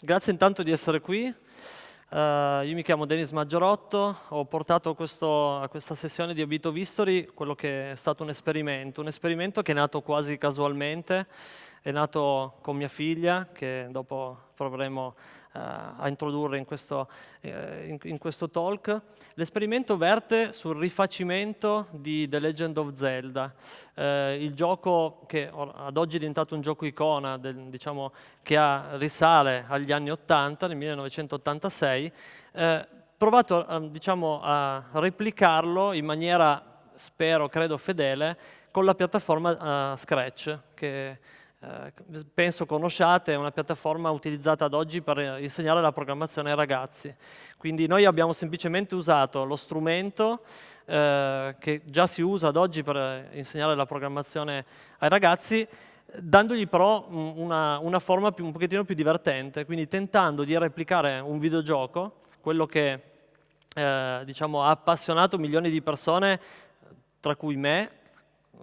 grazie intanto di essere qui. Uh, io mi chiamo Denis Maggiorotto, ho portato questo, a questa sessione di Abito Vistory quello che è stato un esperimento, un esperimento che è nato quasi casualmente, è nato con mia figlia, che dopo proveremo a introdurre in questo, eh, in, in questo talk. L'esperimento verte sul rifacimento di The Legend of Zelda, eh, il gioco che ad oggi è diventato un gioco icona, del, diciamo, che ha, risale agli anni 80, nel 1986, eh, provato a, diciamo, a replicarlo in maniera, spero, credo, fedele, con la piattaforma uh, Scratch, che eh, penso conosciate, è una piattaforma utilizzata ad oggi per insegnare la programmazione ai ragazzi. Quindi noi abbiamo semplicemente usato lo strumento eh, che già si usa ad oggi per insegnare la programmazione ai ragazzi, dandogli però una, una forma più, un pochettino più divertente, quindi tentando di replicare un videogioco, quello che eh, diciamo, ha appassionato milioni di persone, tra cui me,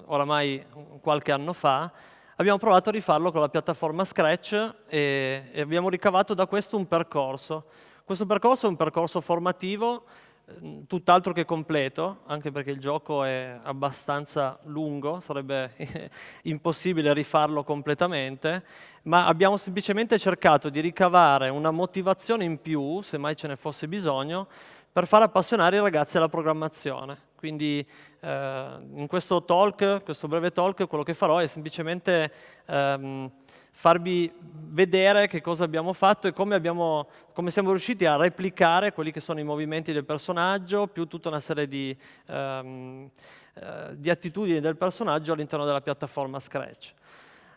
oramai qualche anno fa, abbiamo provato a rifarlo con la piattaforma Scratch e, e abbiamo ricavato da questo un percorso. Questo percorso è un percorso formativo ehm, tutt'altro che completo, anche perché il gioco è abbastanza lungo, sarebbe impossibile rifarlo completamente, ma abbiamo semplicemente cercato di ricavare una motivazione in più, se mai ce ne fosse bisogno, per far appassionare i ragazzi alla programmazione. Quindi eh, in questo talk, questo breve talk, quello che farò è semplicemente ehm, farvi vedere che cosa abbiamo fatto e come, abbiamo, come, siamo riusciti a replicare quelli che sono i movimenti del personaggio, più tutta una serie di, ehm, eh, di attitudini del personaggio all'interno della piattaforma Scratch.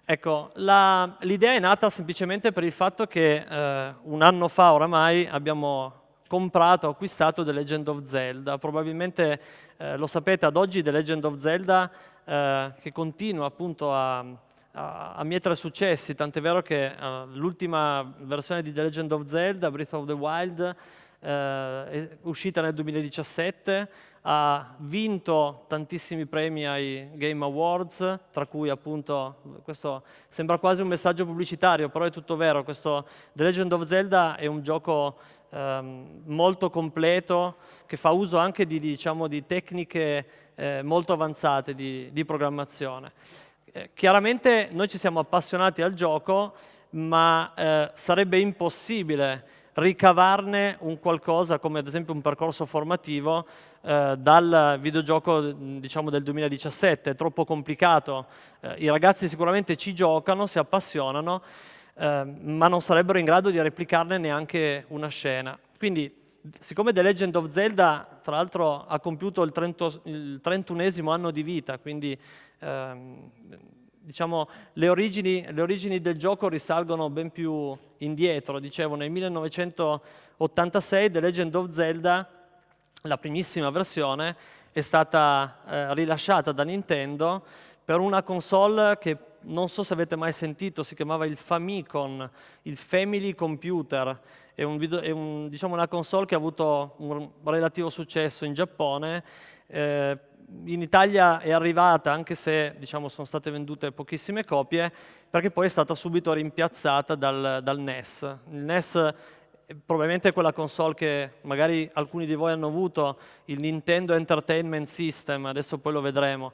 Ecco, l'idea è nata semplicemente per il fatto che eh, un anno fa oramai abbiamo comprato, acquistato The Legend of Zelda. Probabilmente eh, lo sapete, ad oggi The Legend of Zelda, eh, che continua appunto a, a, a mietere successi, tant'è vero che uh, l'ultima versione di The Legend of Zelda, Breath of the Wild, eh, uscita nel 2017, ha vinto tantissimi premi ai Game Awards, tra cui appunto, questo sembra quasi un messaggio pubblicitario, però è tutto vero, questo The Legend of Zelda è un gioco ehm, molto completo che fa uso anche di, diciamo, di tecniche eh, molto avanzate di, di programmazione. Eh, chiaramente noi ci siamo appassionati al gioco, ma eh, sarebbe impossibile ricavarne un qualcosa come ad esempio un percorso formativo eh, dal videogioco diciamo, del 2017, è troppo complicato. Eh, I ragazzi sicuramente ci giocano, si appassionano, Ehm, ma non sarebbero in grado di replicarne neanche una scena. Quindi, siccome The Legend of Zelda, tra l'altro, ha compiuto il, 30, il 31esimo anno di vita, quindi ehm, diciamo, le, origini, le origini del gioco risalgono ben più indietro. Dicevo, nel 1986 The Legend of Zelda, la primissima versione, è stata eh, rilasciata da Nintendo per una console che non so se avete mai sentito, si chiamava il Famicom, il Family Computer, è, un video, è un, diciamo una console che ha avuto un relativo successo in Giappone, eh, in Italia è arrivata, anche se diciamo, sono state vendute pochissime copie, perché poi è stata subito rimpiazzata dal, dal NES. Il NES probabilmente quella console che magari alcuni di voi hanno avuto, il Nintendo Entertainment System, adesso poi lo vedremo.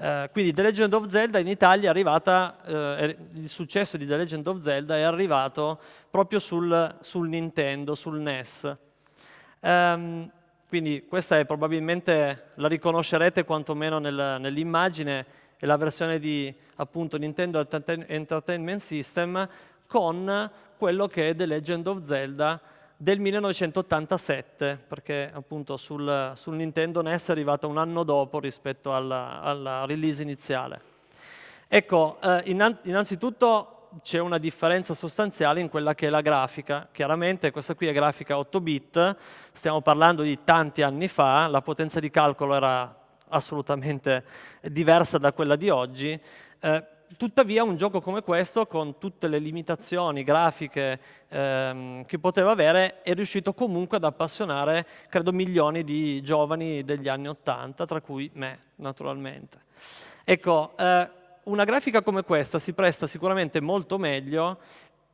Eh, quindi The Legend of Zelda in Italia è arrivata, eh, il successo di The Legend of Zelda è arrivato proprio sul, sul Nintendo, sul NES. Um, ehm, quindi questa è probabilmente, la riconoscerete quantomeno nel, nell'immagine, è la versione di appunto Nintendo Entertainment System con quello che è The Legend of Zelda del 1987, perché appunto sul, sul, Nintendo NES è arrivata un anno dopo rispetto alla, alla release iniziale. Ecco, eh, innanzitutto c'è una differenza sostanziale in quella che è la grafica. Chiaramente questa qui è grafica 8 bit, stiamo parlando di tanti anni fa, la potenza di calcolo era assolutamente diversa da quella di oggi, eh, tuttavia un gioco come questo, con tutte le limitazioni grafiche ehm, che poteva avere, è riuscito comunque ad appassionare, credo, milioni di giovani degli anni Ottanta, tra cui me, naturalmente. Ecco, eh, una grafica come questa si presta sicuramente molto meglio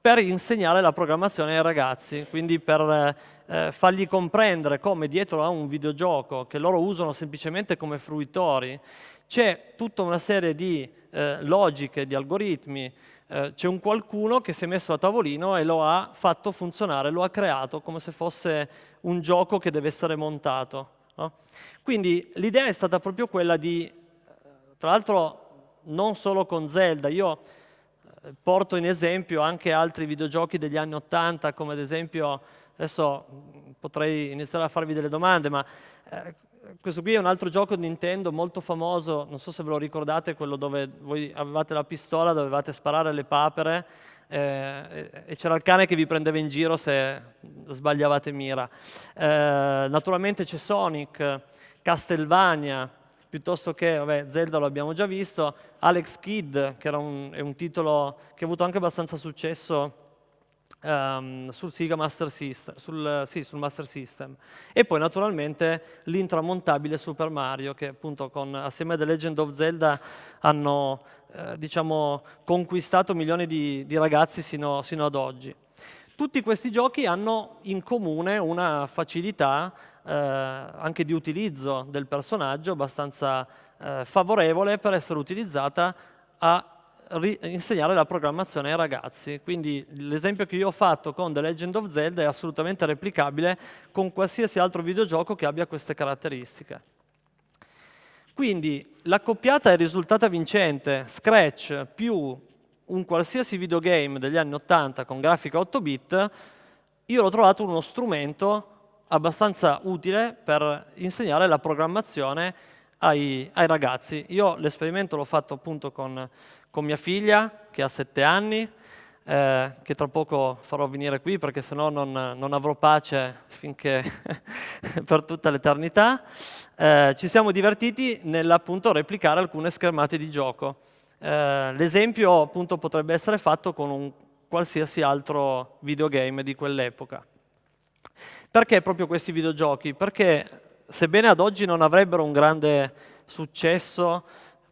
per insegnare la programmazione ai ragazzi, quindi per eh, fargli comprendere come dietro a un videogioco che loro usano semplicemente come fruitori c'è tutta una serie di eh, logiche, di algoritmi, eh, c'è un qualcuno che si è messo a tavolino e lo ha fatto funzionare, lo ha creato come se fosse un gioco che deve essere montato. No? Quindi l'idea è stata proprio quella di, tra l'altro non solo con Zelda, io eh, porto in esempio anche altri videogiochi degli anni Ottanta, come ad esempio, adesso potrei iniziare a farvi delle domande, ma eh, questo qui è un altro gioco Nintendo molto famoso, non so se ve lo ricordate, quello dove voi avevate la pistola, dovevate sparare le papere eh, e c'era il cane che vi prendeva in giro se sbagliavate mira. Eh, naturalmente c'è Sonic, Castlevania, piuttosto che, vabbè, Zelda lo abbiamo già visto, Alex Kidd, che un, è un titolo che ha avuto anche abbastanza successo um, sul Sega Master System, sul, sì, sul Master System. E poi naturalmente l'intramontabile Super Mario, che appunto con, assieme a The Legend of Zelda hanno eh, diciamo, conquistato milioni di, di ragazzi sino, sino ad oggi. Tutti questi giochi hanno in comune una facilità eh, anche di utilizzo del personaggio abbastanza eh, favorevole per essere utilizzata a insegnare la programmazione ai ragazzi. Quindi l'esempio che io ho fatto con The Legend of Zelda è assolutamente replicabile con qualsiasi altro videogioco che abbia queste caratteristiche. Quindi l'accoppiata è risultata vincente, Scratch più un qualsiasi videogame degli anni 80 con grafica 8 bit, io l'ho trovato uno strumento abbastanza utile per insegnare la programmazione ai, ai ragazzi. Io l'esperimento l'ho fatto appunto con, con mia figlia, che ha sette anni, eh, che tra poco farò venire qui perché sennò non, non avrò pace finché per tutta l'eternità. Eh, ci siamo divertiti nell'appunto replicare alcune schermate di gioco. Eh, l'esempio appunto potrebbe essere fatto con un qualsiasi altro videogame di quell'epoca. Perché proprio questi videogiochi? Perché sebbene ad oggi non avrebbero un grande successo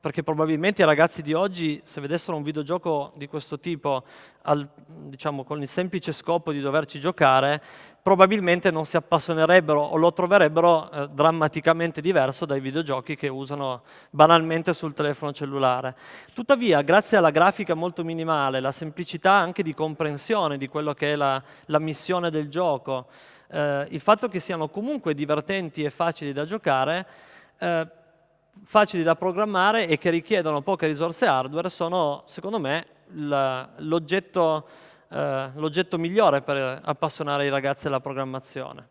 perché probabilmente i ragazzi di oggi, se vedessero un videogioco di questo tipo, al, diciamo, con il semplice scopo di doverci giocare, probabilmente non si appassionerebbero o lo troverebbero eh, drammaticamente diverso dai videogiochi che usano banalmente sul telefono cellulare. Tuttavia, grazie alla grafica molto minimale, la semplicità anche di comprensione di quello che è la, la missione del gioco, eh, il fatto che siano comunque divertenti e facili da giocare, eh, facili da programmare e che richiedono poche risorse hardware sono, secondo me, l'oggetto eh, migliore per appassionare i ragazzi alla programmazione.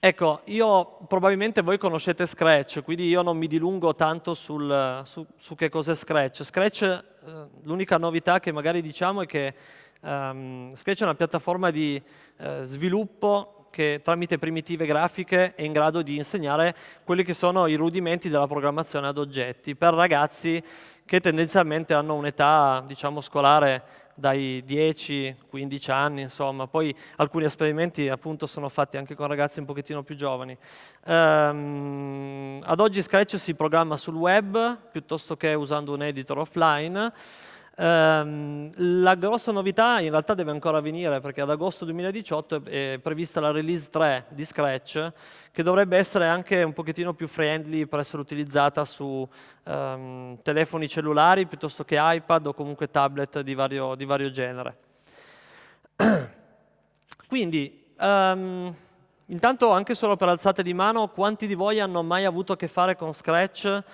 Ecco, io probabilmente voi conoscete Scratch, quindi io non mi dilungo tanto sul, su, su, che cos'è Scratch. Scratch, eh, l'unica novità che magari diciamo è che um, Scratch è una piattaforma di eh, sviluppo che tramite primitive grafiche è in grado di insegnare quelli che sono i rudimenti della programmazione ad oggetti per ragazzi che tendenzialmente hanno un'età diciamo, scolare dai 10-15 anni, insomma. Poi alcuni esperimenti appunto sono fatti anche con ragazzi un pochettino più giovani. Um, ad oggi Scratch si programma sul web piuttosto che usando un editor offline. Um, la grossa novità in realtà deve ancora venire perché ad agosto 2018 è prevista la release 3 di Scratch che dovrebbe essere anche un pochettino più friendly per essere utilizzata su um, telefoni cellulari piuttosto che iPad o comunque tablet di vario, di vario genere. Quindi, um, intanto anche solo per alzate di mano, quanti di voi hanno mai avuto a che fare con Scratch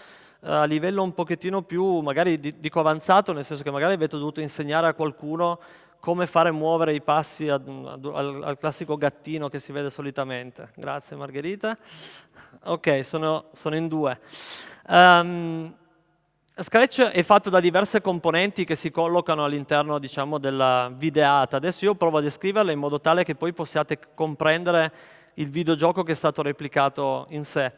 a livello un pochettino più, magari dico avanzato, nel senso che magari avete dovuto insegnare a qualcuno come fare muovere i passi ad, ad, al, al, classico gattino che si vede solitamente. Grazie Margherita. Ok, sono, sono in due. Um, Scratch è fatto da diverse componenti che si collocano all'interno diciamo, della videata. Adesso io provo a descriverle in modo tale che poi possiate comprendere il videogioco che è stato replicato in sé.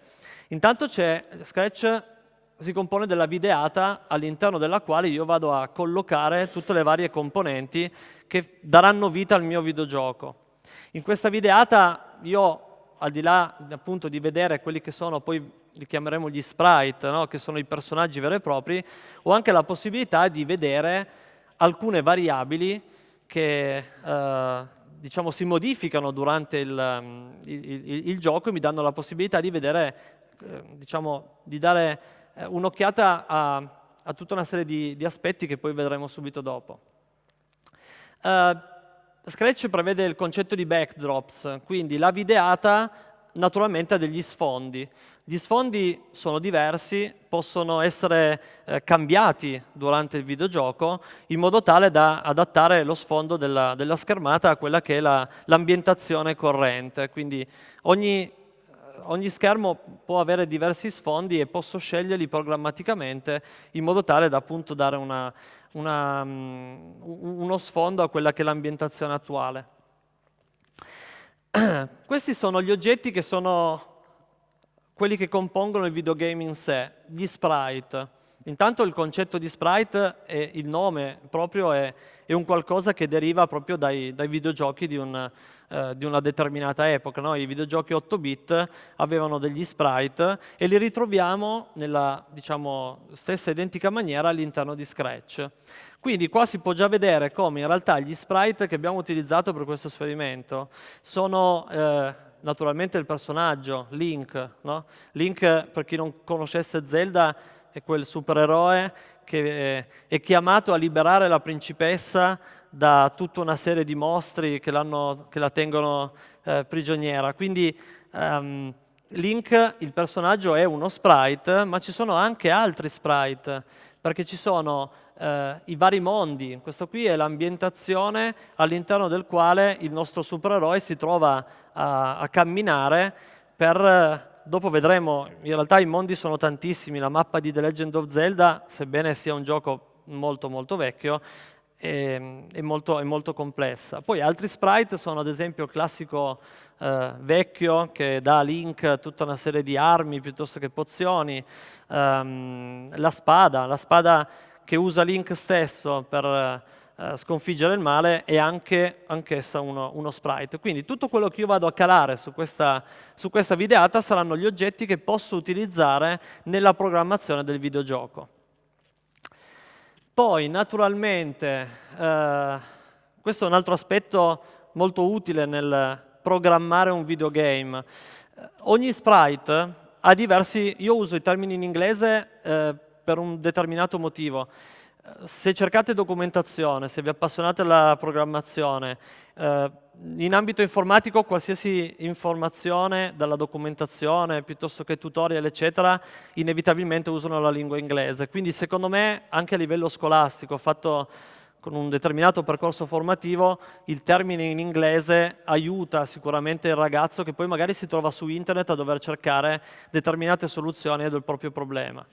Intanto c'è Scratch si compone della videata all'interno della quale io vado a collocare tutte le varie componenti che daranno vita al mio videogioco. In questa videata io, al di là appunto di vedere quelli che sono, poi li chiameremo gli sprite, no? che sono i personaggi veri e propri, ho anche la possibilità di vedere alcune variabili che eh, diciamo, si modificano durante il, il, il, il, gioco e mi danno la possibilità di vedere, eh, diciamo, di dare un'occhiata a, a, tutta una serie di, di, aspetti che poi vedremo subito dopo. Uh, Scratch prevede il concetto di backdrops, quindi la videata naturalmente ha degli sfondi. Gli sfondi sono diversi, possono essere eh, cambiati durante il videogioco in modo tale da adattare lo sfondo della, della schermata a quella che è l'ambientazione la, corrente. Quindi ogni, ogni, schermo può avere diversi sfondi e posso sceglierli programmaticamente in modo tale da appunto dare una, una, um, uno sfondo a quella che è l'ambientazione attuale. Questi sono gli oggetti che sono quelli che compongono il videogame in sé, gli sprite. Intanto il concetto di sprite, e il nome proprio, è, è, un qualcosa che deriva proprio dai, dai videogiochi di, un, eh, di, una determinata epoca. No? I videogiochi 8-bit avevano degli sprite e li ritroviamo nella diciamo, stessa identica maniera all'interno di Scratch. Quindi qua si può già vedere come in realtà gli sprite che abbiamo utilizzato per questo esperimento sono eh, naturalmente il personaggio, Link. No? Link, per chi non conoscesse Zelda, è quel supereroe che è chiamato a liberare la principessa da tutta una serie di mostri che, che la tengono eh, prigioniera. Quindi um, Link, il personaggio, è uno sprite, ma ci sono anche altri sprite, perché ci sono eh, i vari mondi. Questo qui è l'ambientazione all'interno del quale il nostro supereroe si trova a, a camminare per dopo vedremo, in realtà i mondi sono tantissimi, la mappa di The Legend of Zelda, sebbene sia un gioco molto molto vecchio, è, è, molto, è molto, complessa. Poi altri sprite sono ad esempio il classico eh, vecchio che dà a Link tutta una serie di armi piuttosto che pozioni, um, la spada, la spada che usa Link stesso per eh, sconfiggere il male è anche anch'essa uno, uno, sprite. Quindi tutto quello che io vado a calare su questa, su questa videata saranno gli oggetti che posso utilizzare nella programmazione del videogioco. Poi, naturalmente, eh, questo è un altro aspetto molto utile nel programmare un videogame. Eh, ogni sprite ha diversi, io uso i termini in inglese eh, per un determinato motivo. Se cercate documentazione, se vi appassionate alla programmazione, eh, in ambito informatico qualsiasi informazione dalla documentazione piuttosto che tutorial eccetera inevitabilmente usano la lingua inglese. Quindi secondo me anche a livello scolastico fatto con un determinato percorso formativo il termine in inglese aiuta sicuramente il ragazzo che poi magari si trova su internet a dover cercare determinate soluzioni del proprio problema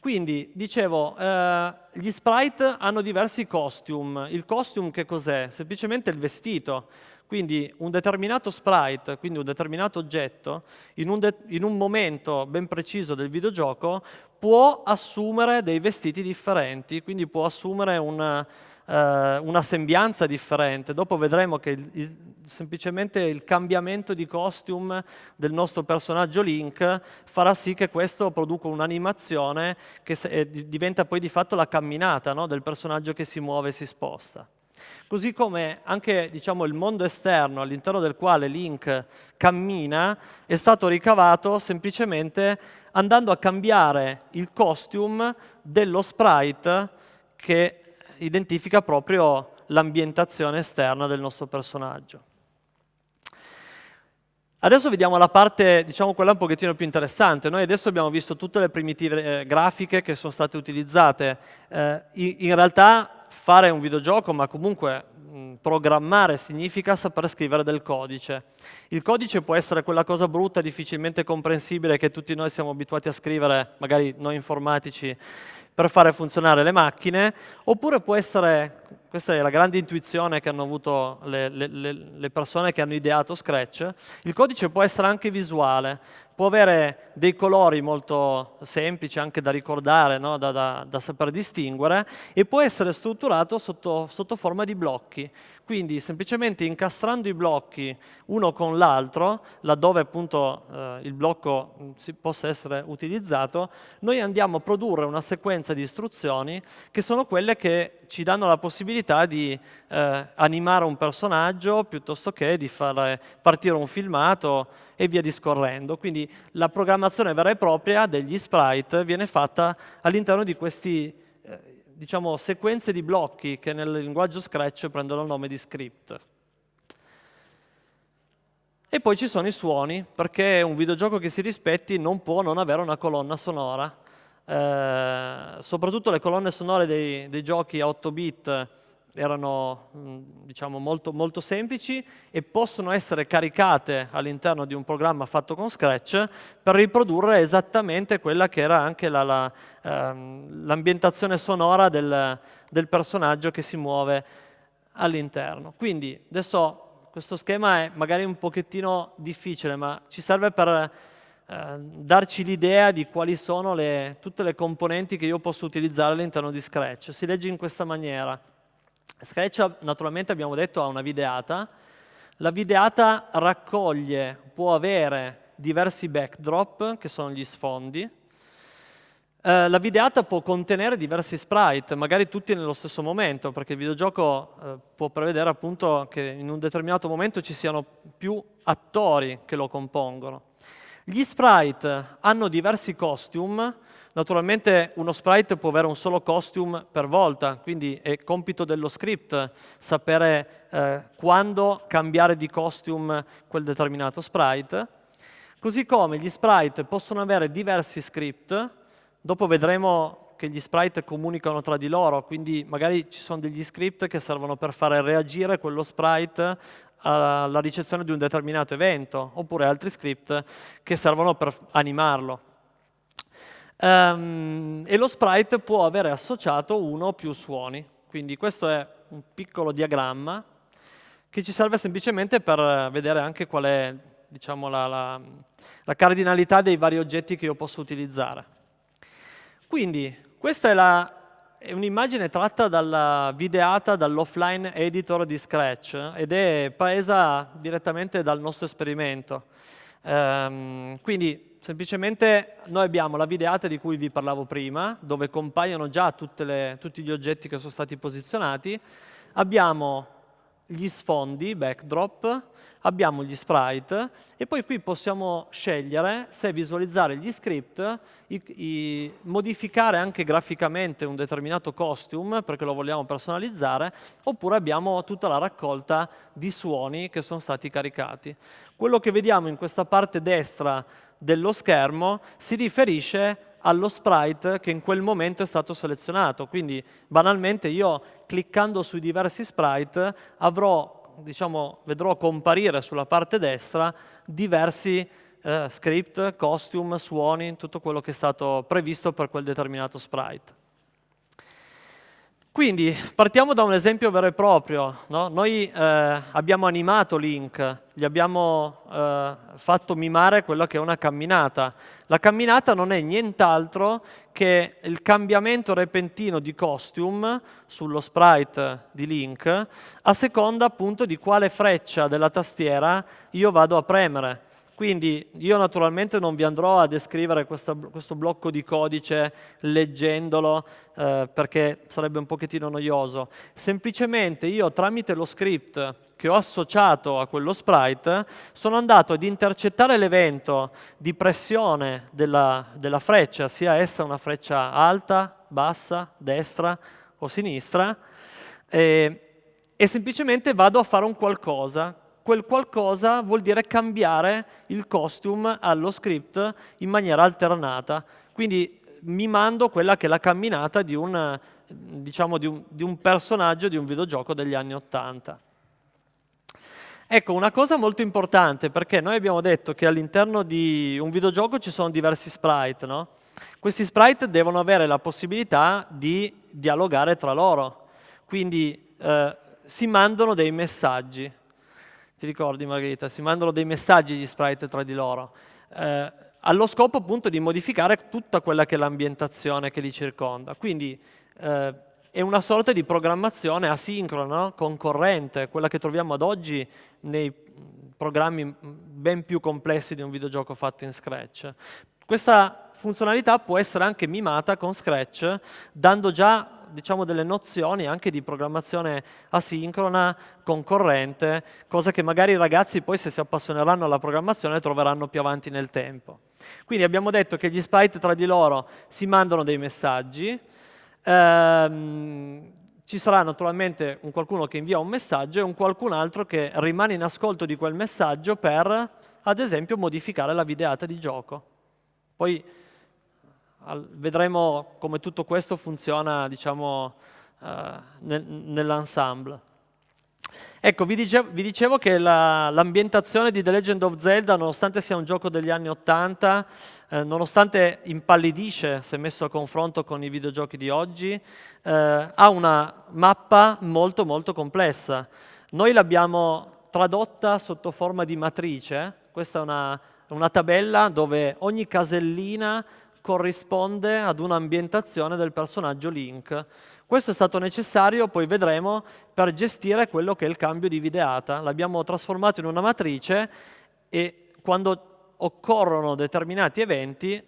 quindi, dicevo, eh, gli sprite hanno diversi costume. Il costume che cos'è? Semplicemente il vestito. Quindi un determinato sprite, quindi un determinato oggetto, in un, in un momento ben preciso del videogioco, può assumere dei vestiti differenti, quindi può assumere una, eh, una sembianza differente. Dopo vedremo che il, il, semplicemente il cambiamento di costume del nostro personaggio Link farà sì che questo produca un'animazione che se, eh, diventa poi di fatto la camminata no? del personaggio che si muove e si sposta. Così come anche diciamo, il mondo esterno all'interno del quale Link cammina è stato ricavato semplicemente andando a cambiare il costume dello sprite che identifica proprio l'ambientazione esterna del nostro personaggio. Adesso vediamo la parte, diciamo quella un pochettino più interessante. Noi adesso abbiamo visto tutte le primitive eh, grafiche che sono state utilizzate. Eh, in, realtà fare un videogioco, ma comunque mh, programmare significa saper scrivere del codice. Il codice può essere quella cosa brutta, difficilmente comprensibile che tutti noi siamo abituati a scrivere, magari noi informatici, per fare funzionare le macchine, oppure può essere, questa è la grande intuizione che hanno avuto le, le, le persone che hanno ideato Scratch, il codice può essere anche visuale, può avere dei colori molto semplici anche da ricordare, no? da, da, da, saper distinguere e può essere strutturato sotto, sotto forma di blocchi. Quindi semplicemente incastrando i blocchi uno con l'altro, laddove appunto eh, il blocco mm, possa essere utilizzato, noi andiamo a produrre una sequenza di istruzioni che sono quelle che ci danno la possibilità di eh, animare un personaggio piuttosto che di far partire un filmato e via discorrendo. Quindi la programmazione vera e propria degli sprite viene fatta all'interno di questi eh, diciamo, sequenze di blocchi che nel linguaggio Scratch prendono il nome di script. E poi ci sono i suoni, perché un videogioco che si rispetti non può non avere una colonna sonora. Eh, soprattutto le colonne sonore dei, dei giochi a 8 bit erano diciamo, molto, molto, semplici e possono essere caricate all'interno di un programma fatto con Scratch per riprodurre esattamente quella che era anche l'ambientazione la, la, ehm, sonora del, del, personaggio che si muove all'interno. Quindi adesso questo schema è magari un pochettino difficile, ma ci serve per eh, darci l'idea di quali sono le, tutte le componenti che io posso utilizzare all'interno di Scratch. Si legge in questa maniera. Scratch naturalmente abbiamo detto ha una videata, la videata raccoglie, può avere diversi backdrop che sono gli sfondi, eh, la videata può contenere diversi sprite, magari tutti nello stesso momento, perché il videogioco eh, può prevedere appunto che in un determinato momento ci siano più attori che lo compongono. Gli sprite hanno diversi costume, Naturalmente uno sprite può avere un solo costume per volta, quindi è compito dello script sapere eh, quando cambiare di costume quel determinato sprite. Così come gli sprite possono avere diversi script, dopo vedremo che gli sprite comunicano tra di loro, quindi magari ci sono degli script che servono per fare reagire quello sprite alla ricezione di un determinato evento, oppure altri script che servono per animarlo. Um, e lo sprite può avere associato uno o più suoni. Quindi questo è un piccolo diagramma che ci serve semplicemente per vedere anche qual è diciamo, la, la, la cardinalità dei vari oggetti che io posso utilizzare. Quindi questa è, è un'immagine tratta dalla videata dall'offline editor di Scratch ed è presa direttamente dal nostro esperimento. Um, quindi semplicemente noi abbiamo la videata di cui vi parlavo prima, dove compaiono già le, tutti gli oggetti che sono stati posizionati, abbiamo gli sfondi, backdrop, abbiamo gli sprite e poi qui possiamo scegliere se visualizzare gli script, i, i, modificare anche graficamente un determinato costume perché lo vogliamo personalizzare, oppure abbiamo tutta la raccolta di suoni che sono stati caricati. Quello che vediamo in questa parte destra dello schermo si riferisce allo sprite che in quel momento è stato selezionato. Quindi banalmente io cliccando sui diversi sprite avrò, diciamo, vedrò comparire sulla parte destra diversi eh, script, costume, suoni, tutto quello che è stato previsto per quel determinato sprite. Quindi partiamo da un esempio vero e proprio. No? Noi eh, abbiamo animato Link, gli abbiamo eh, fatto mimare quella che è una camminata. La camminata non è nient'altro che il cambiamento repentino di costume sullo sprite di Link a seconda appunto di quale freccia della tastiera io vado a premere. Quindi io naturalmente non vi andrò a descrivere questa, questo blocco di codice leggendolo eh, perché sarebbe un pochettino noioso. Semplicemente io tramite lo script che ho associato a quello sprite sono andato ad intercettare l'evento di pressione della, della freccia, sia essa una freccia alta, bassa, destra o sinistra, e, e semplicemente vado a fare un qualcosa quel qualcosa vuol dire cambiare il costume allo script in maniera alternata. Quindi mimando quella che è la camminata di un, diciamo, di un, di un personaggio di un videogioco degli anni Ottanta. Ecco, una cosa molto importante, perché noi abbiamo detto che all'interno di un videogioco ci sono diversi sprite, no? Questi sprite devono avere la possibilità di dialogare tra loro, quindi eh, si mandano dei messaggi. Ti ricordi Margherita? Si mandano dei messaggi gli sprite tra di loro. Eh, allo scopo appunto di modificare tutta quella che è l'ambientazione che li circonda. Quindi eh, è una sorta di programmazione asincrona, concorrente, quella che troviamo ad oggi nei programmi ben più complessi di un videogioco fatto in Scratch. Questa funzionalità può essere anche mimata con Scratch, dando già diciamo, delle nozioni anche di programmazione asincrona, concorrente, cosa che magari i ragazzi poi se si appassioneranno alla programmazione troveranno più avanti nel tempo. Quindi abbiamo detto che gli sprite tra di loro si mandano dei messaggi, ehm, ci sarà naturalmente un qualcuno che invia un messaggio e un qualcun altro che rimane in ascolto di quel messaggio per, ad esempio, modificare la videata di gioco. Poi vedremo come tutto questo funziona diciamo, uh, nel, nell'ensemble. Ecco, vi dicevo, vi dicevo che l'ambientazione la, di The Legend of Zelda, nonostante sia un gioco degli anni 80, eh, nonostante impallidisce se messo a confronto con i videogiochi di oggi, eh, ha una mappa molto molto complessa. Noi l'abbiamo tradotta sotto forma di matrice, questa è una, una tabella dove ogni casellina corrisponde ad un'ambientazione del personaggio Link. Questo è stato necessario, poi vedremo, per gestire quello che è il cambio di videata. L'abbiamo trasformato in una matrice e quando occorrono determinati eventi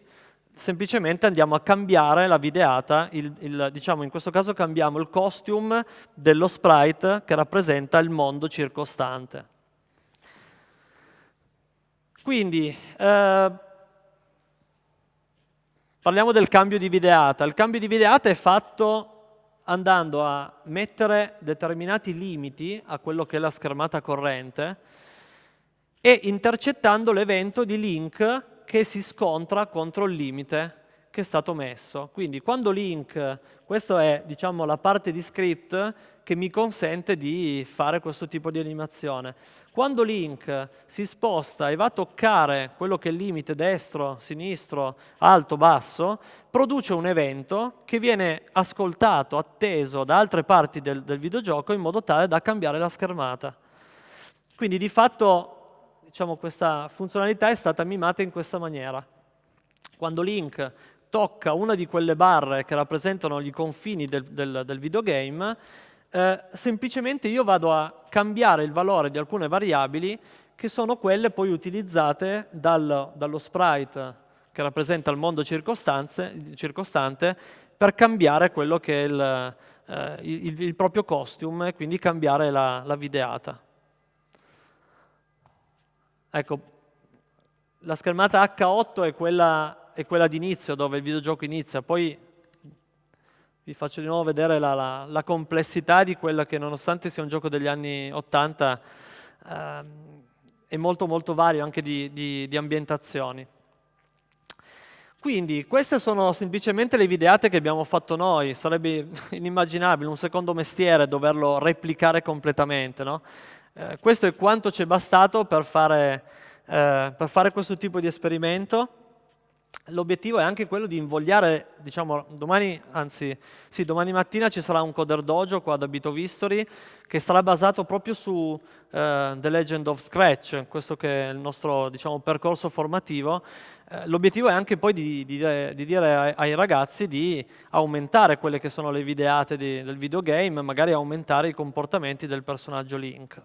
semplicemente andiamo a cambiare la videata, il, il, diciamo in questo caso cambiamo il costume dello sprite che rappresenta il mondo circostante. Quindi, eh, Parliamo del cambio di videata. Il cambio di videata è fatto andando a mettere determinati limiti a quello che è la schermata corrente e intercettando l'evento di link che si scontra contro il limite che è stato messo. Quindi quando link, questa è diciamo, la parte di script che mi consente di fare questo tipo di animazione. Quando link si sposta e va a toccare quello che è il limite destro, sinistro, alto, basso, produce un evento che viene ascoltato, atteso da altre parti del, del videogioco in modo tale da cambiare la schermata. Quindi di fatto diciamo, questa funzionalità è stata mimata in questa maniera. Quando Link tocca una di quelle barre che rappresentano i confini del, del, del videogame, eh, semplicemente io vado a cambiare il valore di alcune variabili che sono quelle poi utilizzate dal, dallo sprite che rappresenta il mondo circostante per cambiare quello che è il, eh, il, il proprio costume e quindi cambiare la, la videata. Ecco, la schermata H8 è quella è quella d'inizio, dove il videogioco inizia. Poi vi faccio di nuovo vedere la, la, la, complessità di quella che, nonostante sia un gioco degli anni 80, ehm, è molto molto vario anche di, di, di ambientazioni. Quindi queste sono semplicemente le videate che abbiamo fatto noi, sarebbe inimmaginabile un secondo mestiere doverlo replicare completamente. No? Eh, questo è quanto ci è bastato per fare, eh, per fare questo tipo di esperimento l'obiettivo è anche quello di invogliare, diciamo, domani, anzi, sì, domani mattina ci sarà un Coder Dojo qua da Bitovistory che sarà basato proprio su uh, The Legend of Scratch, questo che è il nostro, diciamo, percorso formativo. Uh, l'obiettivo è anche poi di, di, di dire ai, ai, ragazzi di aumentare quelle che sono le videate di, del videogame, magari aumentare i comportamenti del personaggio Link.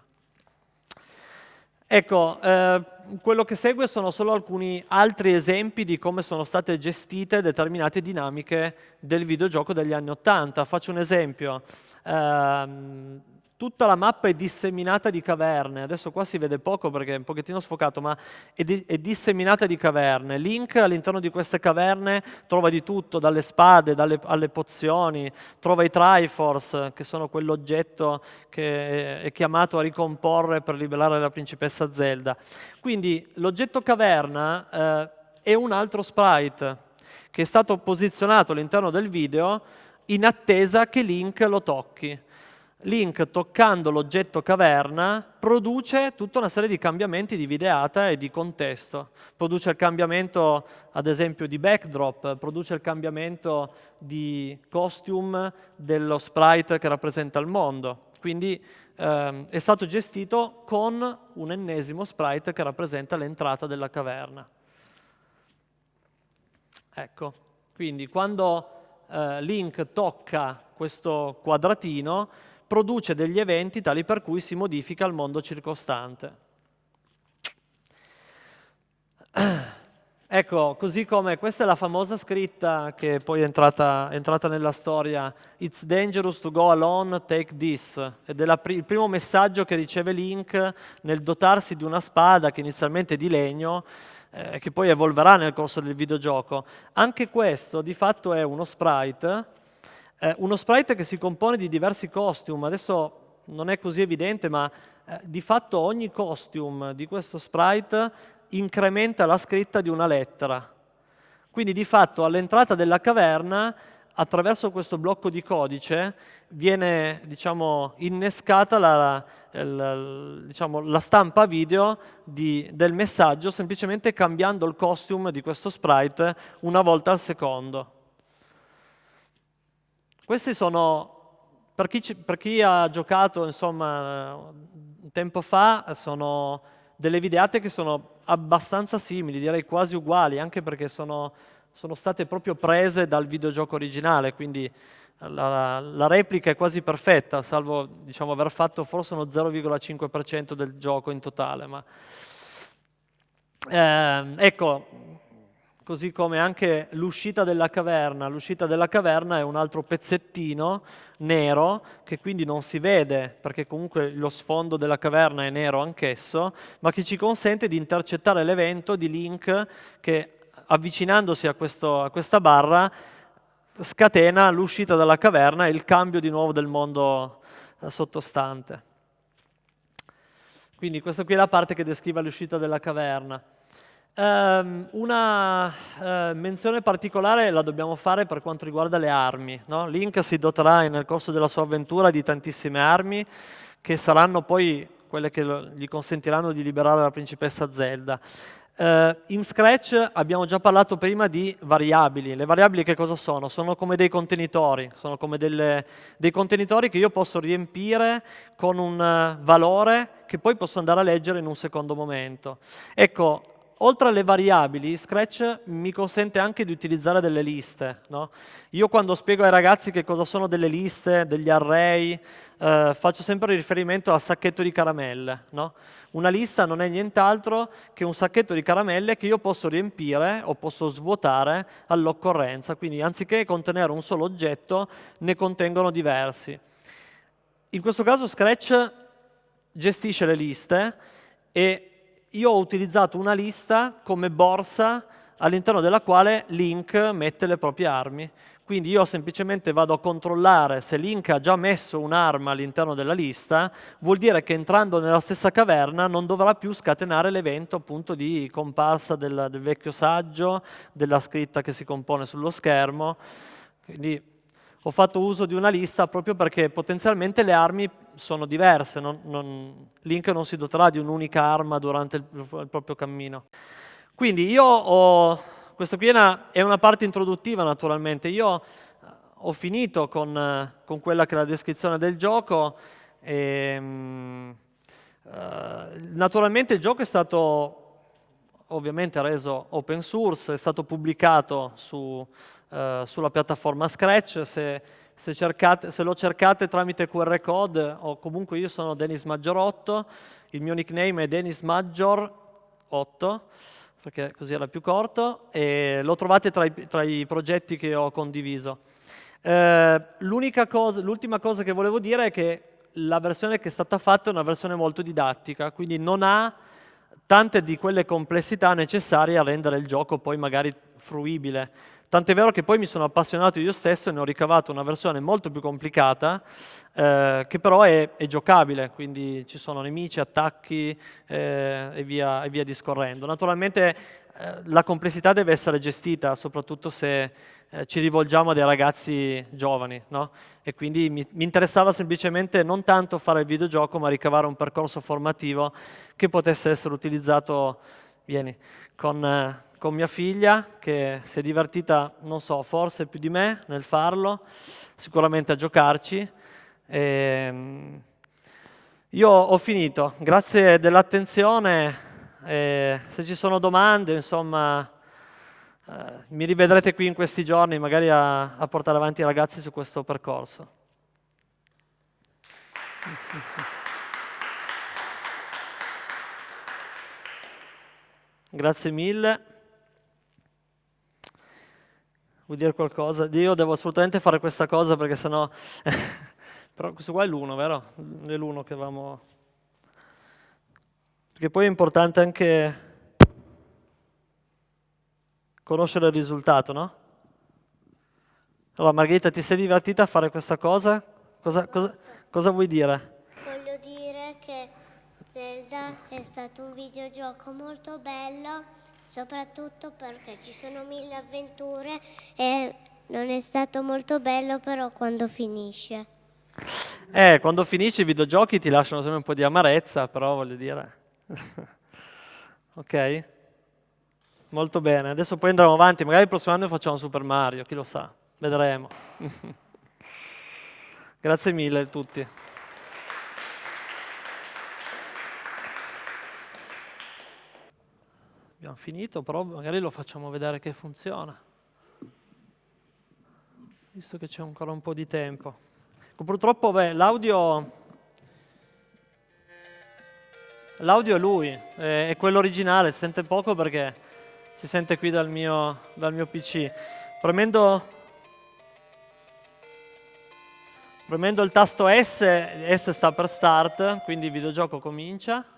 Ecco, eh, quello che segue sono solo alcuni altri esempi di come sono state gestite determinate dinamiche del videogioco degli anni Ottanta. Faccio un esempio. Eh, tutta la mappa è disseminata di caverne, adesso qua si vede poco perché è un pochettino sfocato, ma è, di è disseminata di caverne. Link all'interno di queste caverne trova di tutto, dalle spade dalle, alle pozioni, trova i Triforce, che sono quell'oggetto che è chiamato a ricomporre per liberare la principessa Zelda. Quindi l'oggetto caverna eh, è un altro sprite che è stato posizionato all'interno del video in attesa che Link lo tocchi. Link, toccando l'oggetto caverna, produce tutta una serie di cambiamenti di videata e di contesto. Produce il cambiamento, ad esempio, di backdrop, produce il cambiamento di costume dello sprite che rappresenta il mondo. Quindi ehm, è stato gestito con un ennesimo sprite che rappresenta l'entrata della caverna. Ecco, quindi quando eh, Link tocca questo quadratino, produce degli eventi tali per cui si modifica il mondo circostante. Ecco, così come questa è la famosa scritta che poi è entrata, è entrata nella storia, It's dangerous to go alone, take this, ed è il primo messaggio che riceve Link nel dotarsi di una spada che inizialmente è di legno, eh, che poi evolverà nel corso del videogioco. Anche questo di fatto è uno sprite, eh, uno sprite che si compone di diversi costume, adesso non è così evidente, ma eh, di fatto ogni costume di questo sprite incrementa la scritta di una lettera. Quindi di fatto all'entrata della caverna, attraverso questo blocco di codice, viene diciamo, innescata la, la, diciamo, la, stampa video di, del messaggio semplicemente cambiando il costume di questo sprite una volta al secondo. Questi sono, per chi, per chi ha giocato insomma, tempo fa, sono delle videate che sono abbastanza simili, direi quasi uguali, anche perché sono, sono state proprio prese dal videogioco originale, quindi la, la replica è quasi perfetta, salvo diciamo, aver fatto forse uno 0,5% del gioco in totale. Ma, eh, ecco, così come anche l'uscita della caverna. L'uscita della caverna è un altro pezzettino nero che quindi non si vede perché comunque lo sfondo della caverna è nero anch'esso, ma che ci consente di intercettare l'evento di Link che avvicinandosi a, questo, a questa barra scatena l'uscita dalla caverna e il cambio di nuovo del mondo eh, sottostante. Quindi questa qui è la parte che descrive l'uscita della caverna. Um, una uh, menzione particolare la dobbiamo fare per quanto riguarda le armi. No? Link si doterà nel corso della sua avventura di tantissime armi che saranno poi quelle che gli consentiranno di liberare la principessa Zelda. Uh, in Scratch abbiamo già parlato prima di variabili. Le variabili che cosa sono? Sono come dei contenitori, sono come delle, dei contenitori che io posso riempire con un uh, valore che poi posso andare a leggere in un secondo momento. Ecco, oltre alle variabili, Scratch mi consente anche di utilizzare delle liste. No? Io quando spiego ai ragazzi che cosa sono delle liste, degli array, eh, faccio sempre riferimento al sacchetto di caramelle. No? Una lista non è nient'altro che un sacchetto di caramelle che io posso riempire o posso svuotare all'occorrenza. Quindi anziché contenere un solo oggetto, ne contengono diversi. In questo caso Scratch gestisce le liste e io ho utilizzato una lista come borsa all'interno della quale Link mette le proprie armi. Quindi io semplicemente vado a controllare se Link ha già messo un'arma all'interno della lista, vuol dire che entrando nella stessa caverna non dovrà più scatenare l'evento appunto di comparsa del, del vecchio saggio, della scritta che si compone sullo schermo. Quindi ho fatto uso di una lista proprio perché potenzialmente le armi sono diverse, non, non, Link non si doterà di un'unica arma durante il, il, proprio cammino. Quindi io ho, questa qui è una parte introduttiva naturalmente, io eh, ho finito con, con quella che è la descrizione del gioco e, uh, naturalmente il gioco è stato ovviamente reso open source, è stato pubblicato su, eh, sulla piattaforma Scratch, se, se, cercate, se, lo cercate tramite QR code o comunque io sono Denis Maggiorotto, il mio nickname è Denis Maggior 8, perché così era più corto, e lo trovate tra i, tra i progetti che ho condiviso. Eh, l'ultima cosa, cosa che volevo dire è che la versione che è stata fatta è una versione molto didattica, quindi non ha tante di quelle complessità necessarie a rendere il gioco poi magari fruibile. Tant'è vero che poi mi sono appassionato io stesso e ne ho ricavato una versione molto più complicata, eh, che però è, è, giocabile, quindi ci sono nemici, attacchi eh, e, via, e, via, discorrendo. Naturalmente eh, la complessità deve essere gestita, soprattutto se eh, ci rivolgiamo a dei ragazzi giovani, no? e quindi mi, mi interessava semplicemente non tanto fare il videogioco, ma ricavare un percorso formativo che potesse essere utilizzato, vieni, con eh, con mia figlia che si è divertita, non so, forse più di me nel farlo, sicuramente a giocarci. E, ehm, io ho finito, grazie dell'attenzione, se ci sono domande, insomma, eh, mi rivedrete qui in questi giorni magari a, a portare avanti i ragazzi su questo percorso. Grazie mille. Vuoi dire qualcosa? Io devo assolutamente fare questa cosa perché sennò... Però questo qua è l'uno, vero? È l'uno che avevamo... Perché poi è importante anche conoscere il risultato, no? Allora Margherita, ti sei divertita a fare questa cosa? Cosa, cosa, cosa vuoi dire? Voglio dire che Zelda è stato un videogioco molto bello, soprattutto perché ci sono mille avventure e non è stato molto bello però quando finisce. Eh, quando finisci i videogiochi ti lasciano sempre un po' di amarezza, però voglio dire... ok? Molto bene, adesso poi andremo avanti, magari il prossimo anno facciamo Super Mario, chi lo sa, vedremo. Grazie mille a tutti. Abbiamo finito, però magari lo facciamo vedere che funziona. Visto che c'è ancora un po' di tempo. Ecco, purtroppo l'audio l'audio è lui, è, quello originale, si sente poco perché si sente qui dal mio, dal mio PC. Premendo, premendo il tasto S, S sta per start, quindi il videogioco comincia.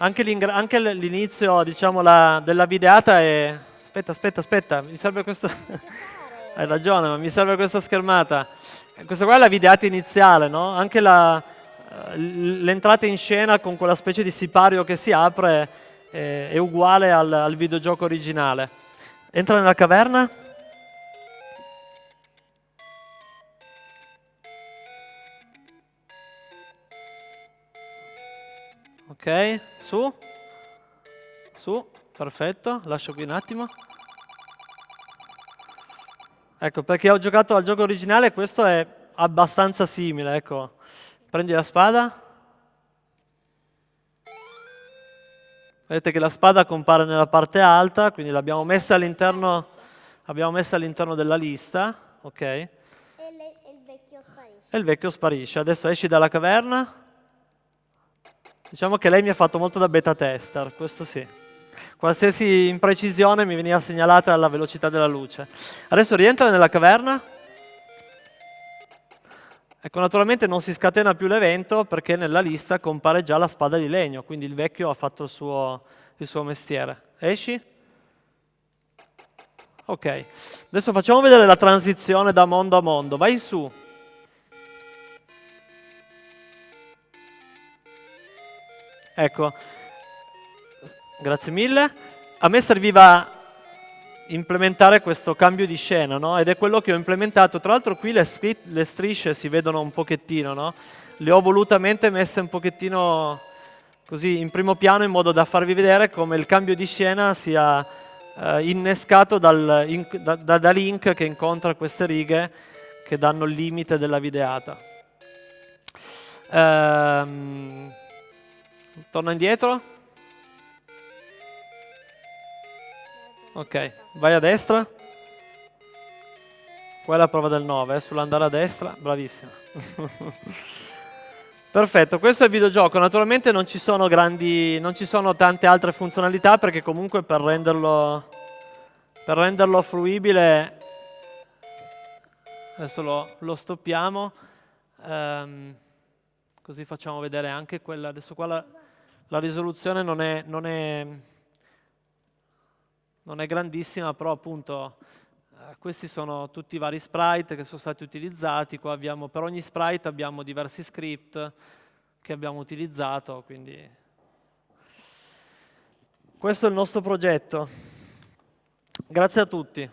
Anche l'inizio diciamo, la, della videata è... Aspetta, aspetta, aspetta, mi serve questo... Hai ragione, ma mi serve questa schermata. Questa qua è la videata iniziale, no? Anche l'entrata in scena con quella specie di sipario che si apre eh, è uguale al, al videogioco originale. Entra nella caverna. Ok, su. Su, perfetto, lascio qui un attimo. Ecco, perché ho giocato al gioco originale, questo è abbastanza simile, ecco. Prendi la spada. Vedete che la spada compare nella parte alta, quindi l'abbiamo messa all'interno all della lista. Ok. E, le, e il vecchio sparisce. E il vecchio sparisce. Adesso esci dalla caverna. Diciamo che lei mi ha fatto molto da beta tester, questo sì. Qualsiasi imprecisione mi veniva segnalata alla velocità della luce. Adesso rientra nella caverna. Ecco, naturalmente non si scatena più l'evento perché nella lista compare già la spada di legno, quindi il vecchio ha fatto il suo, il suo mestiere. Esci? Ok, adesso facciamo vedere la transizione da mondo a mondo. Vai su. Ecco, grazie mille. A me serviva implementare questo cambio di scena, no? Ed è quello che ho implementato. Tra l'altro qui le, le, strisce si vedono un pochettino, no? Le ho volutamente messe un pochettino così in primo piano in modo da farvi vedere come il cambio di scena sia eh, innescato dal, in, da, da, da link che incontra queste righe che danno il limite della videata. Ehm, torna indietro. Ok, vai a destra. Qua è la prova del 9, eh, sull'andare a destra, bravissima. Perfetto, questo è il videogioco. Naturalmente non ci sono grandi, non ci sono tante altre funzionalità perché comunque per renderlo, per renderlo fruibile, adesso lo, lo stoppiamo, um, così facciamo vedere anche quella, adesso qua la, la risoluzione non è, non è non è grandissima, però appunto eh, questi sono tutti i vari sprite che sono stati utilizzati. Abbiamo, per ogni sprite abbiamo diversi script che abbiamo utilizzato, quindi questo è il nostro progetto. Grazie a tutti.